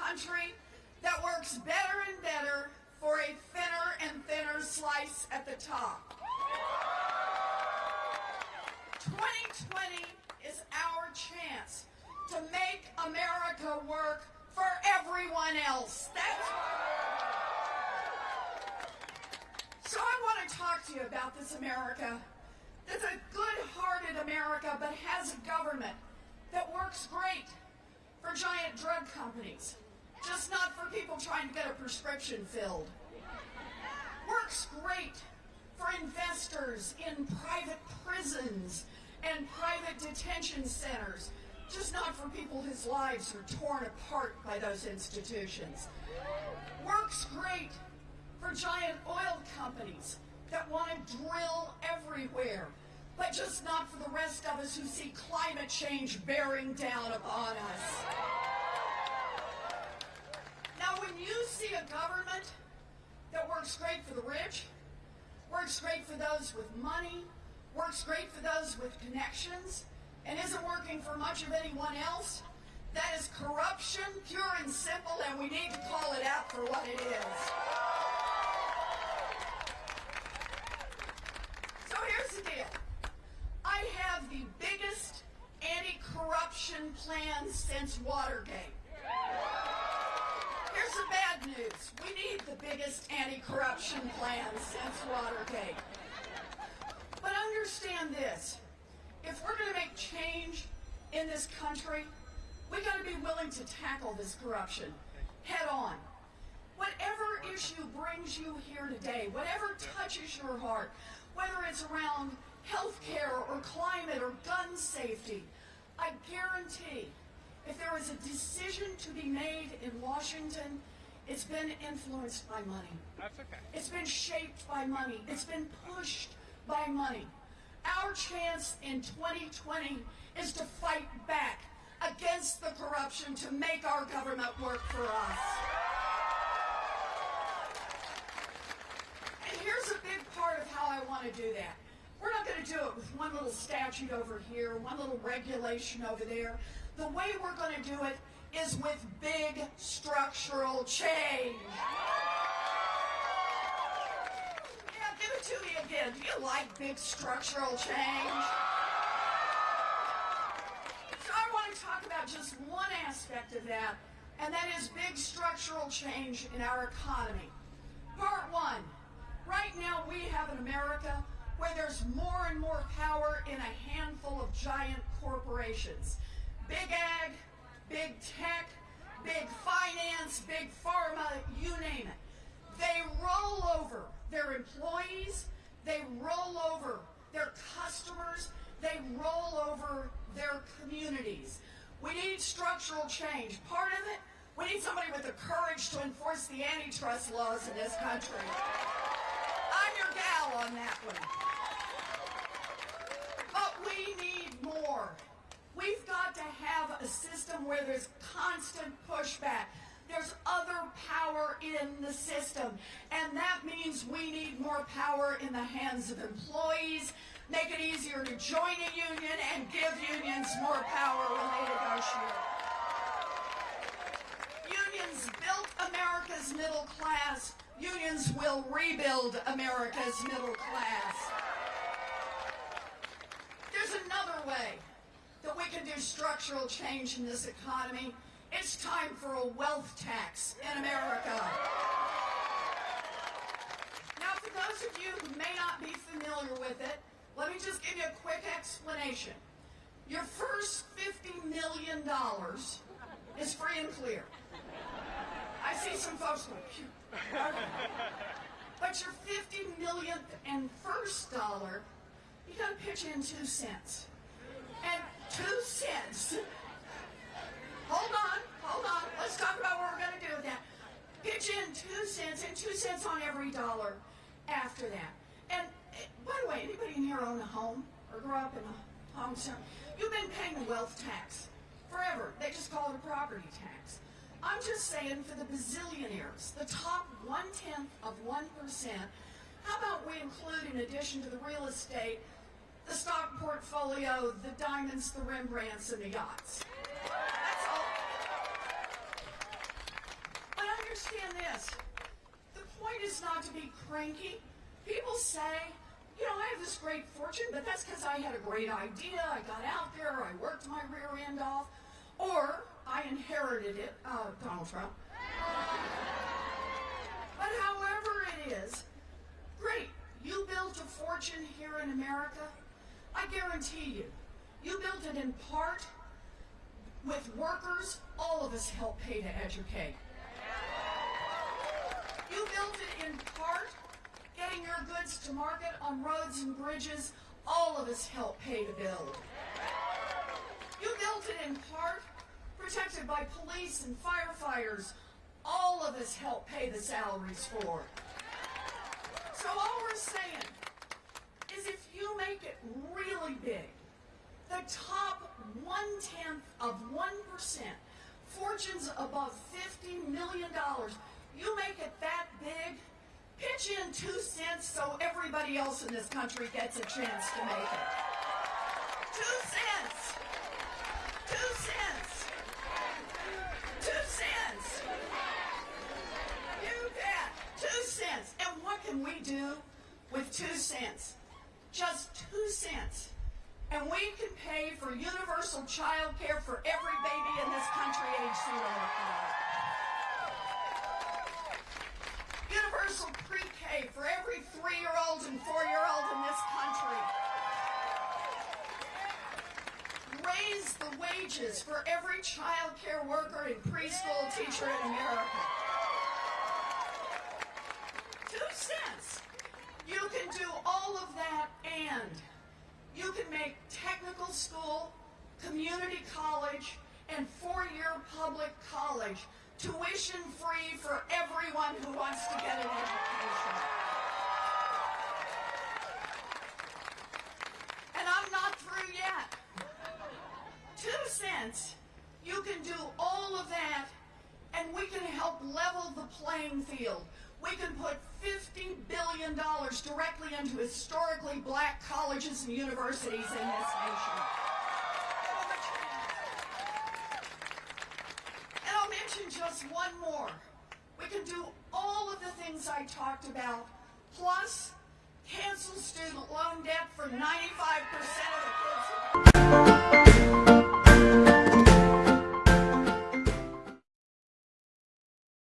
country that works better and better for a thinner and thinner slice at the top. 2020 is our chance to make America work for everyone else. That's so I want to talk to you about this America that's a good-hearted America but has a government that works great for giant drug companies, just not for people trying to get a prescription filled. Works great for investors in private prisons and private detention centers, just not for people whose lives are torn apart by those institutions. Works great for giant oil companies that want to drill everywhere, but just not for the rest of us who see climate change bearing down upon us. When you see a government that works great for the rich, works great for those with money, works great for those with connections, and isn't working for much of anyone else, that is corruption, pure and simple, and we need to call it out for what it is. So here's the deal. I have the biggest anti-corruption plan since Watergate. Here's the bad news. We need the biggest anti-corruption plan since Watergate. But understand this. If we're going to make change in this country, we got to be willing to tackle this corruption head on. Whatever issue brings you here today, whatever touches your heart, whether it's around health care or climate or gun safety, I guarantee if there is a decision to be made in Washington, it's been influenced by money. That's okay. It's been shaped by money. It's been pushed by money. Our chance in 2020 is to fight back against the corruption to make our government work for us. And here's a big part of how I want to do that. We're not going to do it with one little statute over here, one little regulation over there. The way we're going to do it is with big structural change. Yeah, give it to me again. Do you like big structural change? So I want to talk about just one aspect of that, and that is big structural change in our economy. Part one. Right now we have an America where there's more and more power in a handful of giant corporations. Big ag, big tech, big finance, big pharma, you name it. They roll over their employees, they roll over their customers, they roll over their communities. We need structural change. Part of it, we need somebody with the courage to enforce the antitrust laws in this country. I'm your gal on that one. But we need more. We've got a system where there's constant pushback. There's other power in the system. And that means we need more power in the hands of employees, make it easier to join a union, and give unions more power when they negotiate. Unions built America's middle class. Unions will rebuild America's middle class. There's another way that we can do structural change in this economy. It's time for a wealth tax in America. Now, for those of you who may not be familiar with it, let me just give you a quick explanation. Your first $50 million is free and clear. I see some folks go, Phew. But your 50 millionth and first dollar, you gotta pitch in two cents. And two cents. Hold on, hold on. Let's talk about what we're gonna do with that. Pitch in two cents and two cents on every dollar after that. And eh, by the way, anybody in here own a home or grew up in a home center? You've been paying wealth tax forever. They just call it a property tax. I'm just saying for the bazillionaires, the top one-tenth of 1%, how about we include in addition to the real estate, the stock portfolio, the diamonds, the Rembrandts, and the yachts. That's all. But understand this. The point is not to be cranky. People say, you know, I have this great fortune, but that's because I had a great idea. I got out there, I worked my rear end off, or I inherited it, uh, Donald Trump. but however it is, great, you built a fortune here in America. I guarantee you, you built it in part with workers all of us help pay to educate. You built it in part getting your goods to market on roads and bridges all of us help pay to build. You built it in part protected by police and firefighters all of us help pay the salaries for. So all we're saying is if you make it really big, the top one-tenth of 1%, fortunes above $50 million, you make it that big, pitch in two cents so everybody else in this country gets a chance to make it. Two cents. Two cents. Two cents. You bet. Two cents. And what can we do with two cents? Just two cents. And we can pay for universal child care for every baby in this country age zero to five. Universal pre-K for every three-year-old and four-year-old in this country. Raise the wages for every child care worker and preschool teacher in America. Two cents. You can do all of that and you can make technical school, community college, and four-year public college tuition free for everyone who wants to get an education. And I'm not through yet. Two cents, you can do all of that, and we can help level the playing field. We can put $50 billion directly into historically black colleges and universities in this nation. And I'll mention just one more. We can do all of the things I talked about, plus cancel student loan debt for 95% of the kids.